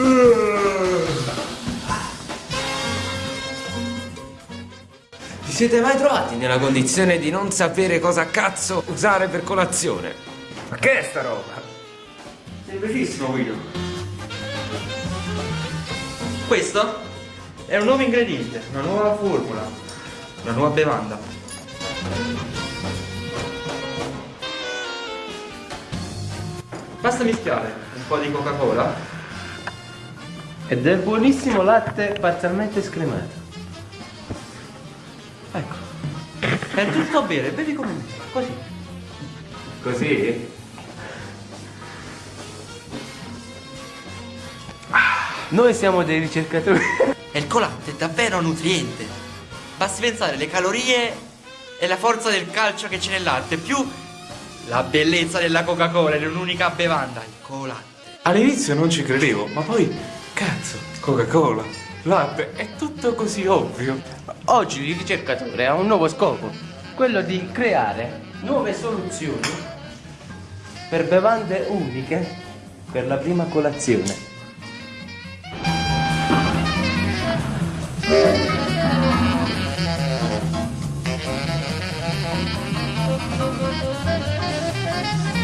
Mm. Ti siete mai trovati nella condizione di non sapere cosa cazzo usare per colazione? Ma che è sta roba? Semplicissimo, Guido. Questo è un nuovo ingrediente, una nuova formula, una nuova bevanda. Basta mischiare un po' di Coca-Cola ed è buonissimo latte parzialmente scremato. Ecco. È tutto a bere, bevi come me, così. Così? Noi siamo dei ricercatori. E il colatte è davvero nutriente. Basti pensare le calorie e la forza del calcio che c'è nel latte, più la bellezza della Coca-Cola in un'unica bevanda, il colatte. All'inizio non ci credevo, ma poi, Cazzo, Coca-Cola, latte, è tutto così ovvio. Oggi il ricercatore ha un nuovo scopo, quello di creare nuove soluzioni per bevande uniche per la prima colazione. Thank you.